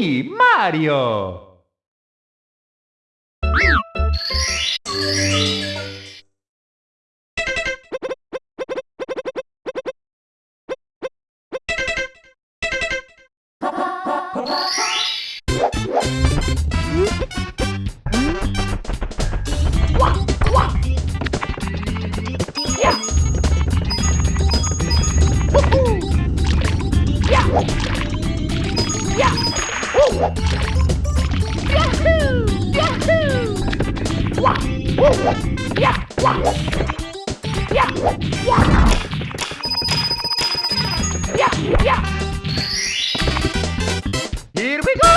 Mario. Yahoo! Yahoo! Wah! Wah! Yeah! Wah! Yeah! Wah! Yeah! Yeah! Here we go!